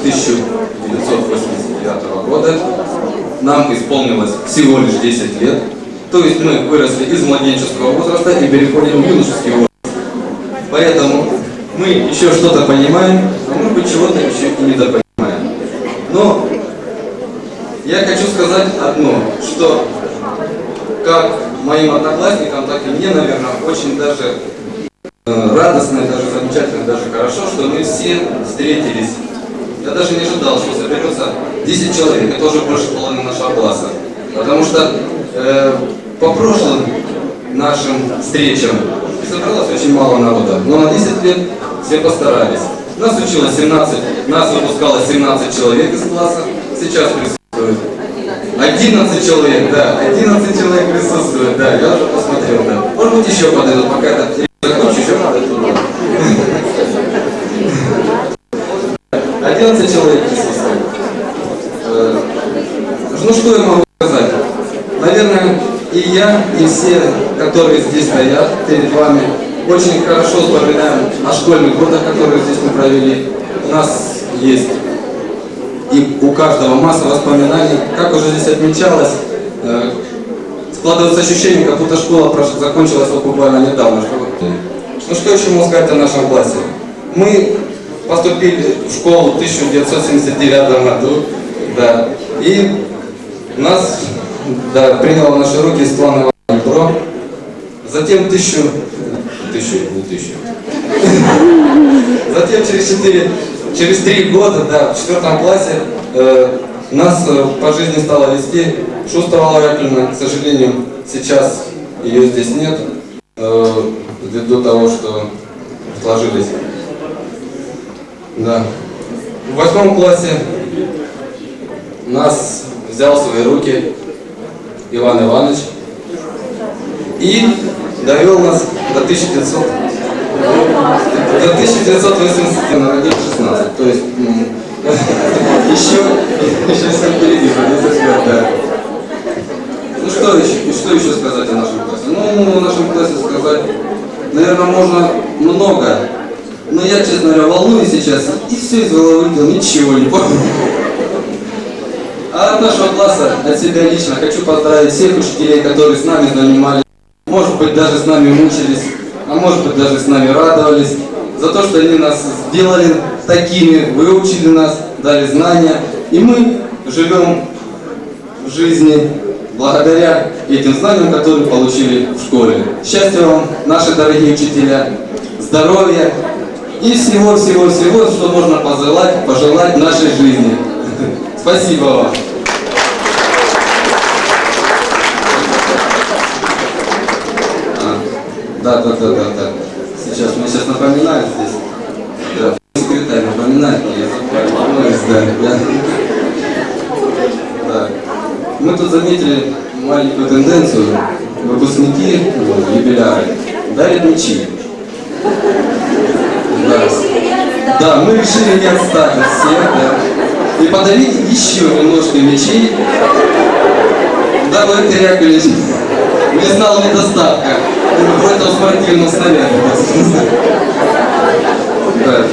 1989 года. Нам исполнилось всего лишь 10 лет. То есть мы выросли из младенческого возраста и переходим в юношеский возраст. Поэтому мы еще что-то понимаем, а может быть чего-то еще и недопонимаем. Но я хочу сказать одно, что как моим одноклассникам, так и мне, наверное, очень даже э, радостно, даже замечательно, даже хорошо, что мы все встретились. Я даже не ожидал, что соберется 10 человек, это уже больше половины нашего класса. Потому что э, по прошлым нашим встречам собралось очень мало народа, но на 10 лет все постарались. Нас училось 17, нас выпускалось 17 человек из класса, сейчас присутствует 11 человек, да, 11 человек присутствует, да, я уже посмотрел, да. Может быть еще подойдут, пока это закончу, еще подойдут. 11 человек присутствует. Э, ну что я могу сказать? Наверное, и я, и все, которые здесь стоят перед вами, очень хорошо вспоминаем о школьных годах, которые здесь мы провели. У нас есть и у каждого масса воспоминаний. Как уже здесь отмечалось, э, складывается ощущение, как будто школа закончилась вот буквально недавно. Ну что еще можно сказать о нашем классе? Мы поступили в школу в 1979 году, да, и нас да, приняла в наши руки Светлана Ивановна. Затем тысячу, тысячу, не тысячу. Затем через четыре через три года, да, в четвертом классе э, нас э, по жизни стало вести Шустова Яковлевна, к сожалению, сейчас ее здесь нет, э, ввиду того, что сложились. Да. В восьмом классе нас взял в свои руки Иван Иванович и довел нас до 1900 до 1980 народил 16, то есть еще, еще все впереди, да. Ну что еще, что еще сказать о нашем классе? Ну, о нашем классе сказать, наверное, можно много, но я, честно говоря, волнуюсь сейчас, и все из головы вылетел, ничего не помню. А от нашего класса, от себя лично, хочу поздравить всех учителей, которые с нами занимались, может быть, даже с нами мучились, а может быть даже с нами радовались, за то, что они нас сделали такими, выучили нас, дали знания. И мы живем в жизни благодаря этим знаниям, которые получили в школе. Счастья вам, наши дорогие учителя, здоровья и всего-всего-всего, что можно пожелать, пожелать нашей жизни. Спасибо вам. Да, да, да, да, да. Сейчас, мне сейчас напоминают здесь. Да, секретарь напоминает, я издание. Да. да. Мы тут заметили маленькую тенденцию. Выпускники, ну, юбиляры, дарят мечи. Да. мы решили не отстать от всех, да. И подарить еще немножко мечей, дабы Игорь Яковлевич не знал недостатка в этом спортивном снаряде. Да.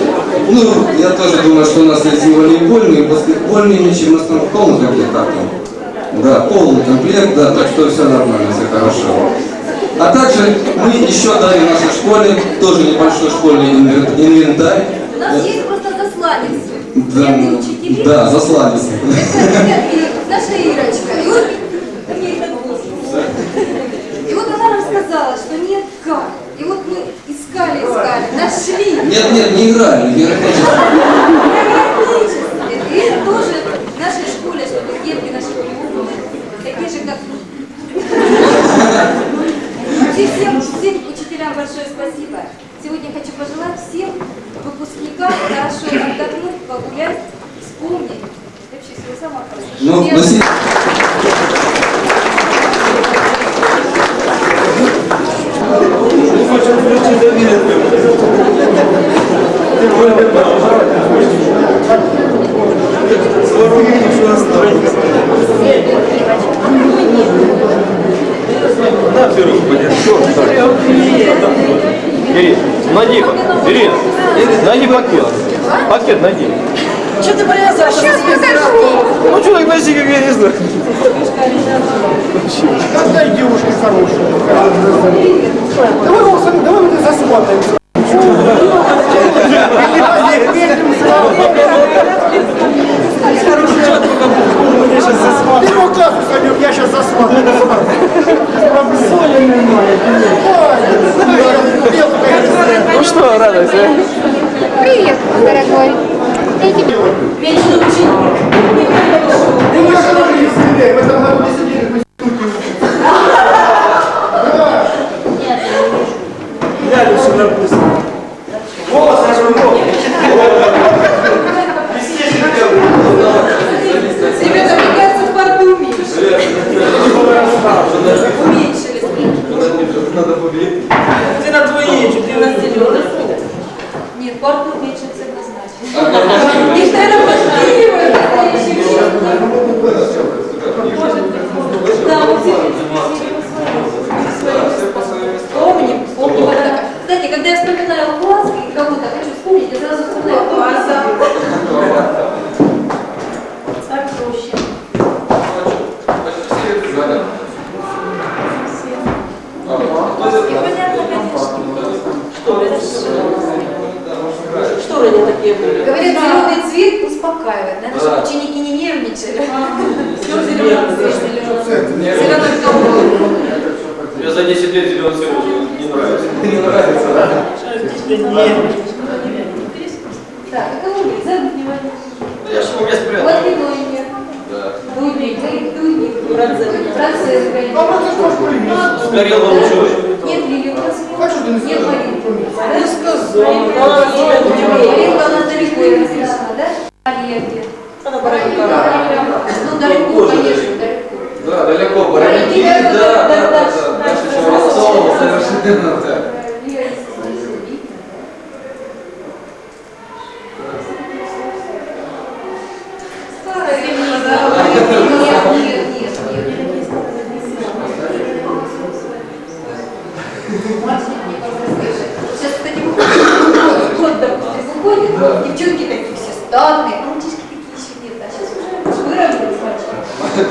Ну, я тоже думаю, что у нас есть и волейбольные, и баскетбольные мячи, у нас там полный комплект как там. Да, полный комплект, да, так что все нормально, все хорошо. А также мы еще дали нашей школе, тоже небольшой школьный инвентарь. У нас есть просто засланец. Да, да засланец. Наша Ирочка. И вот сказала, что нет как. И вот мы искали, искали, нашли. Нет, нет, не играли, не. И это тоже в нашей школе, чтобы детки наши были такие же, как мы. И всем, всем учителям большое спасибо. Сегодня хочу пожелать всем выпускникам хорошо отдохнуть, погулять, вспомнить. Вообще всего самого хорошего. Ну, спасибо. Ирина, найди, Ирина, найди пакет. Пакет найди. Что ты привязался? Сейчас покажу. Ну, человек почти как я не знаю. Какая девушка хорошая. Давай, Оксана, давай мы тебя засмотримся. Первого класса сойдем, я сейчас засмотрю. Ну что, радуйся. Привет, мой дорогой. Я тебе Вечный ученик. В этом году не сидели, Глянь, все написано. Голос нажму. Ребята, мне кажется, в парке уменьшили. Уменьшили. Надо победить. Ты на твои, что ты на зеленый. Нет, парк уменьшится однозначно. Их, наверное, подпиливают в настоящий момент. Да, мы все Помним, помним. вот так. Кстати, когда я вспоминаю класс и кого-то хочу вспомнить, я сразу вспоминаю класса. Так проще. Непонятно, конечно. Что они такие были? Говорят, зеленый цвет успокаивает. Надо, чтобы ученики не нервничали. Все зеленый цвет, зеленый колор. Мне за 10 лет зеленый цвет уже не нравится. Не нравится, да? Так, а нет? Зовут внимание. Я же у меня спрятал. Вот. Да. Дудник, Дудник. Конечно. Сгорел вам ученый. Нет Лили, у нас А нет? Маринки. Не сказал. Маринка, она далеко я написала, да? Олеги. Она баранька. Ну, далеко, конечно, далеко. Да, далеко, Бараники, да, да, да, да, да. Наша еще Ростова, совершенно, да. Сейчас, кстати, год, допустим, выходит, девчонки такие все статные, а мальчишки такие еще нет, а сейчас уже выровнялись мальчики. Ничего. Да? Мы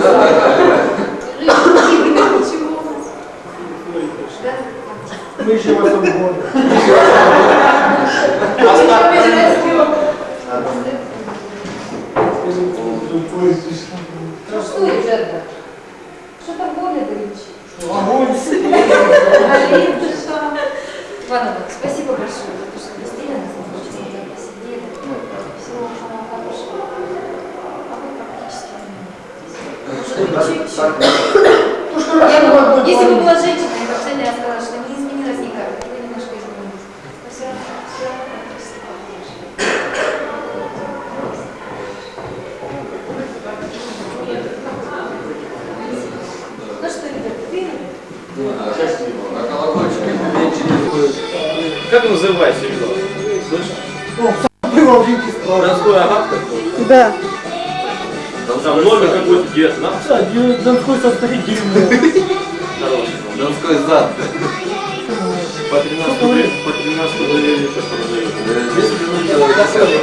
еще в этом году. Ну что, ребята? Что там более горячее? Огонь. Олег, ты что? Ладно, спасибо большое за то, что гостили нас, что мы так посидели. Всего вам самого хорошего. А вы практически Может, чуть-чуть. Я бы- Если бы была женщина, я бы абсолютно сказала, что не изменилось никак. Вы немножко изменились. Но все равно, все равно практически похоже. Ну что, ребята, верили? А колокольчик меньше Как называется видео? Слышишь? Винке справа. Донской агат? Да. Там номер какой-то где-то, да? Донской состоит дерьмо. Хороший. Донской зад. По 13 рублей, по 13 рублей. Э, 10 минут до 10.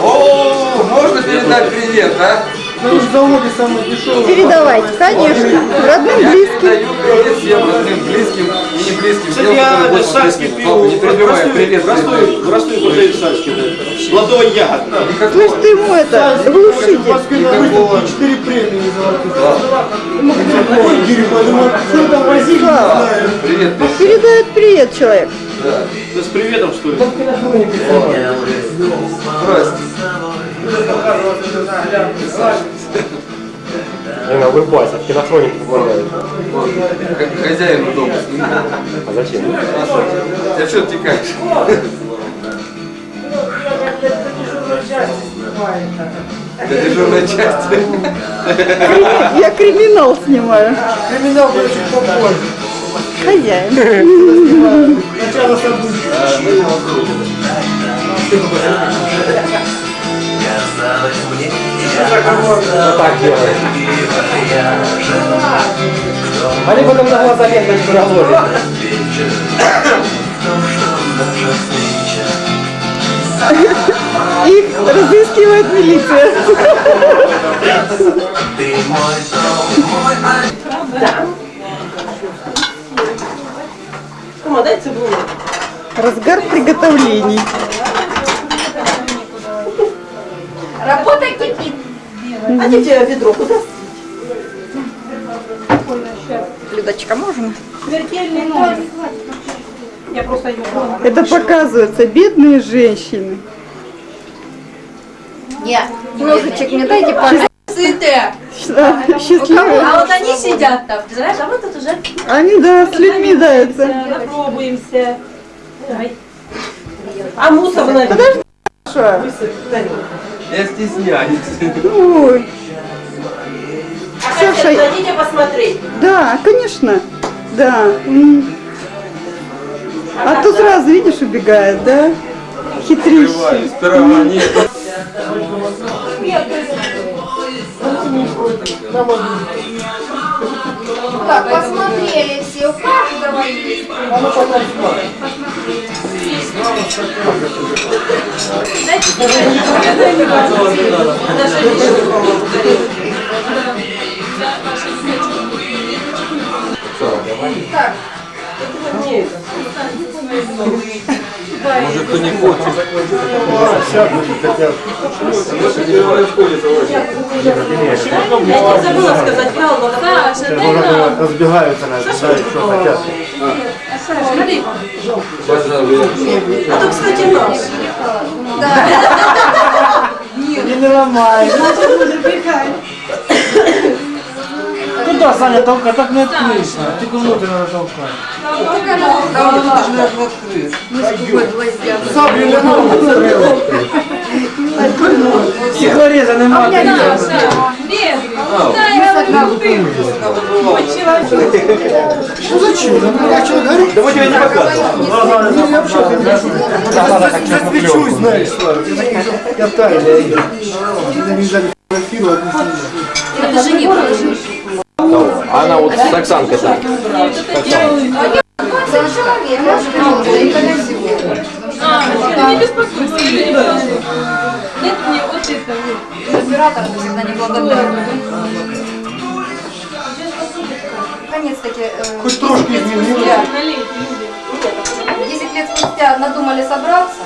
О, можно передать привет, а? На их заводе самое дешевое. Передавайте, конечно. Родным, близким. всем родным, близким и не близким. Кстати, я сальский пил. Не перебивай, привет. В в Ростове продают сальский. да. Плодовый ягод. Слышь, ты ему это, В глушитель. Москве на выставке 4 премии золотых. Ой, дерьмо, думаю, что там возили, не знаю. Привет, ты. Передает привет человек. Да. Да с приветом, что ли? Здрасте. Она улыбается, в кинохронике помогает. Х- Хозяин дома снимал. А зачем? Ты что текаешь? Для дежурной части. Я криминал снимаю. Криминал будет попозже. Хозяин. Начало событий. Вот так делает. Они потом на глаза ленточку наложат. Их Разыскивает милиция. Кума, дай цибулю. Разгар приготовлений. Работа кипит. А тебя ведро? Куда? Людочка, можно? Смертельный нож. Я просто ее Это показывается, бедные женщины. Нет, ножичек мне дайте, пожалуйста. А Счастливые. вот они сидят там, ты знаешь, а мы тут уже... Они, да, с людьми даются. Попробуемся. Давай. А мусор на Хорошо. Я стесняюсь. Ой, Ксюша, Ксюша, дадите посмотреть. да, конечно. Да. А то сразу, видишь, убегает, да? Хитрющий. Сперва нет. Так, посмотрели все, у каждого есть. Так, Может, кто не хочет. Я не забыла сказать правду. Разбегаются на это, знают, что хотят. А то, кстати, наш. Не ломай. Куда, Саня, толкай? Так не открыешь. Только внутрь надо толкать. Саблю не надо. Стеклореза нема. Ну зачем? Я человек говорю. Да мы тебя не показываем. Я вообще засвечусь, знаешь, Слава. Я тайная. Я не знаю, фотографировать. это же не. Она вот с Оксанкой колесико. Не беспокойся. Нет, мне вот это вот. Оператор всегда не благодарен. Наконец-таки, э, Хоть трошки 10 лет изменилось. спустя, Налей, люди. 10 лет спустя надумали собраться.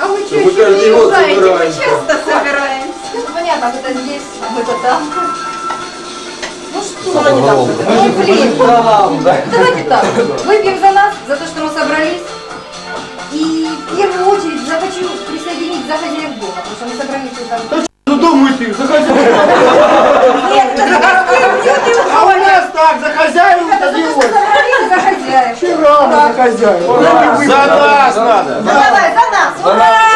А мы что, еще не год узнаете? Мы собираемся. часто собираемся. Ну, понятно, кто-то здесь, а мы-то там. Ну что, ну блин, давайте так, выпьем за нас, за то, что мы собрались. И в первую очередь захочу присоединить за хозяев дома, потому что мы собрались там. Ну дом ты, заходи. Нет, это за гостей, А у нас так, за хозяев это за то, что собрались за хозяев. Вчера мы за нас надо. Ну давай, за нас! Ура!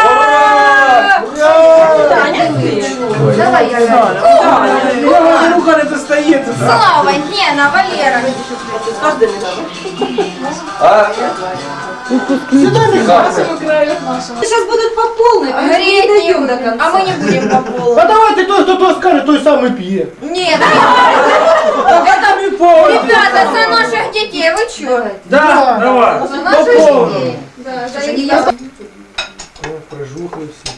Давай, я говорю. Я говорю, как это стоит. Слава, Гена, Валера. Сейчас будут по полной, гореть не до конца. А мы не будем по полной. А давай ты то, кто то скажет, той самый пьет. Нет, Там и пол. ребята, за наших детей, вы чё? Да, давай. За наших детей. Да, за их Прожухаю все.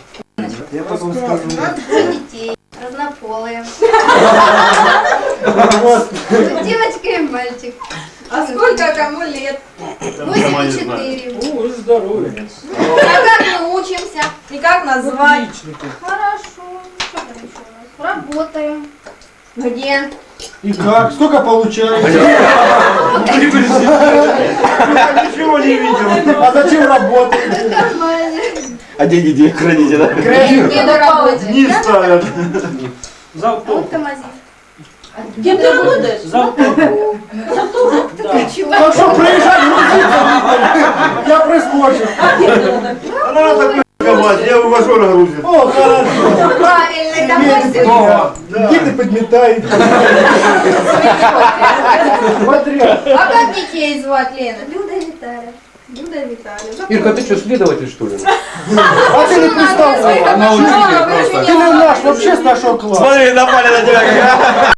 Я потом скажу. за детей. Разнополые. Девочка и мальчик. А сколько кому лет? 84. О, здоровье. А как мы учимся? И как назвать? Отличники. Хорошо. Что там еще у нас? Работаем. Где? И как? Сколько получаете? Ничего не видел. А зачем работаете? А деньги где храните, да? Не на работе. Не ставят. Автомазив. Кем ты работаешь? Так что приезжай, грузиться. Я прискочу. Она такой команд, я вывожу на грузин. О, хорошо. Правильно, домой Где-то подметает. Подряд. А как детей звать, Лена? Люда Виталия. Люда Виталия. Ирка, ты что, следователь, что ли? А ты не представляешь. Она учитель Ты не наш, вообще с нашего класса. Смотри, напали на тебя.